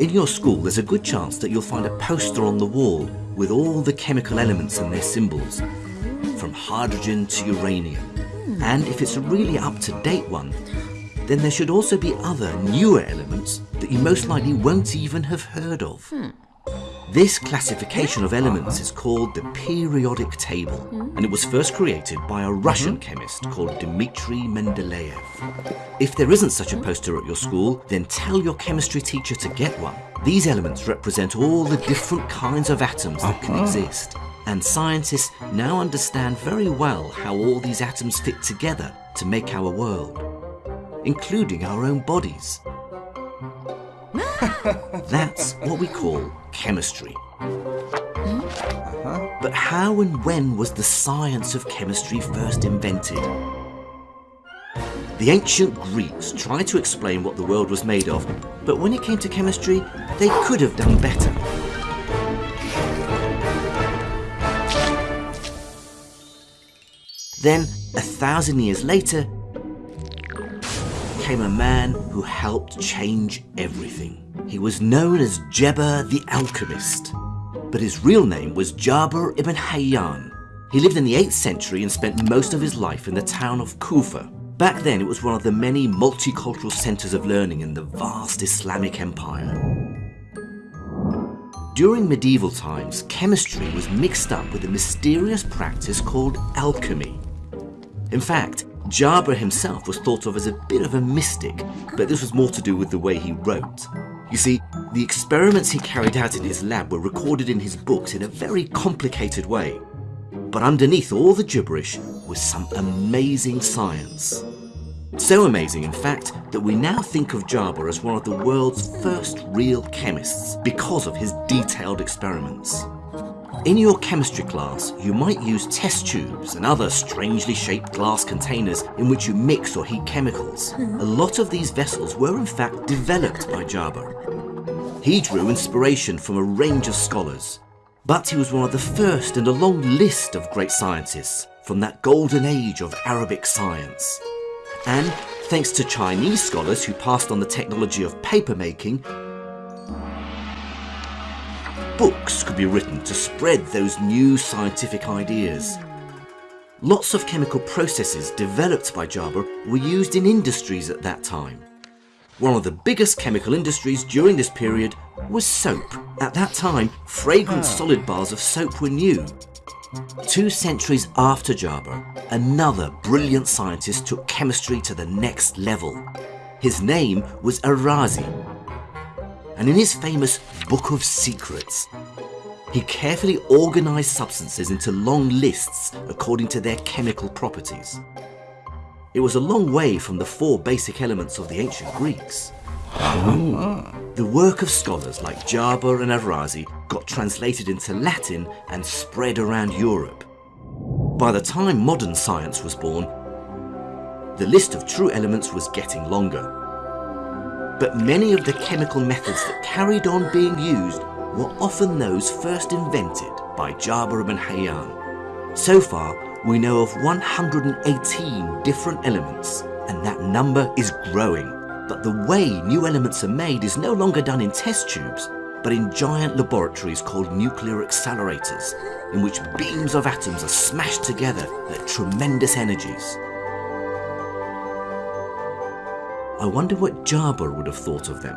In your school, there's a good chance that you'll find a poster on the wall with all the chemical elements and their symbols, from hydrogen to uranium. And if it's a really up-to-date one, then there should also be other, newer elements that you most likely won't even have heard of. Hmm. This classification of elements is called the periodic table, hmm. and it was first created by a Russian mm-hmm. chemist called Dmitry Mendeleev. If there isn't such a mm-hmm. poster at your school, then tell your chemistry teacher to get one. These elements represent all the different kinds of atoms that can uh-huh. exist, and scientists now understand very well how all these atoms fit together to make our world, including our own bodies. That's what we call chemistry. But how and when was the science of chemistry first invented? The ancient Greeks tried to explain what the world was made of, but when it came to chemistry, they could have done better. Then, a thousand years later, came a man who helped change everything. He was known as Geber the Alchemist, but his real name was Jabir ibn Hayyan. He lived in the 8th century and spent most of his life in the town of Kufa. Back then, it was one of the many multicultural centers of learning in the vast Islamic empire. During medieval times, chemistry was mixed up with a mysterious practice called alchemy. In fact, Jabir himself was thought of as a bit of a mystic, but this was more to do with the way he wrote. You see, the experiments he carried out in his lab were recorded in his books in a very complicated way. But underneath all the gibberish was some amazing science. So amazing, in fact, that we now think of Jabir as one of the world's first real chemists because of his detailed experiments. In your chemistry class, you might use test tubes and other strangely shaped glass containers in which you mix or heat chemicals. A lot of these vessels were in fact developed by Jabir. He drew inspiration from a range of scholars, but he was one of the first in a long list of great scientists from that golden age of Arabic science. And thanks to Chinese scholars who passed on the technology of paper making, books could be written to spread those new scientific ideas. Lots of chemical processes developed by Jabir were used in industries at that time. One of the biggest chemical industries during this period was soap. At that time, fragrant ah. solid bars of soap were new. Two centuries after Jabir, another brilliant scientist took chemistry to the next level. His name was ar-Razi, and in his famous Book of Secrets, he carefully organized substances into long lists according to their chemical properties. It was a long way from the four basic elements of the ancient Greeks. The work of scholars like Jabir and ar-Razi got translated into Latin and spread around Europe. By the time modern science was born, the list of true elements was getting longer. But many of the chemical methods that carried on being used were often those first invented by Jabir ibn Hayyan. So far, we know of 118 different elements, and that number is growing. But the way new elements are made is no longer done in test tubes, but in giant laboratories called nuclear accelerators, in which beams of atoms are smashed together at tremendous energies. I wonder what Jabir would have thought of them.